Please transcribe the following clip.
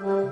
Ha!